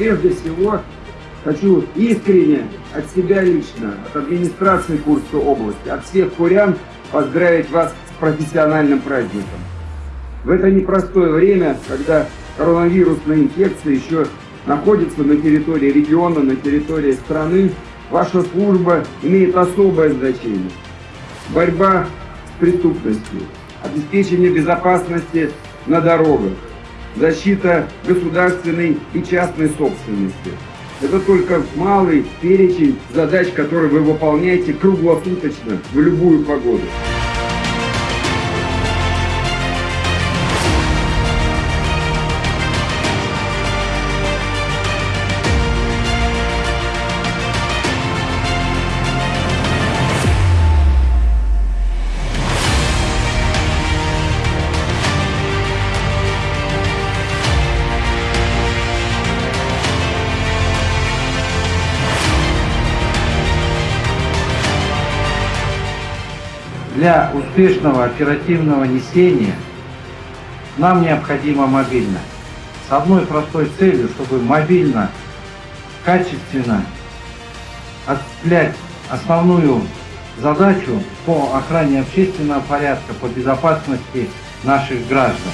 Прежде всего, хочу искренне от себя лично, от администрации Курской области, от всех курян поздравить вас с профессиональным праздником. В это непростое время, когда коронавирусная инфекция еще находится на территории региона, на территории страны, ваша служба имеет особое значение. Борьба с преступностью, обеспечение безопасности на дорогах, защита государственной и частной собственности. Это только малый перечень задач, которые вы выполняете круглосуточно, в любую погоду. Для успешного оперативного несения нам необходима мобильность. С одной простой целью, чтобы мобильно, качественно осуществлять основную задачу по охране общественного порядка, по безопасности наших граждан.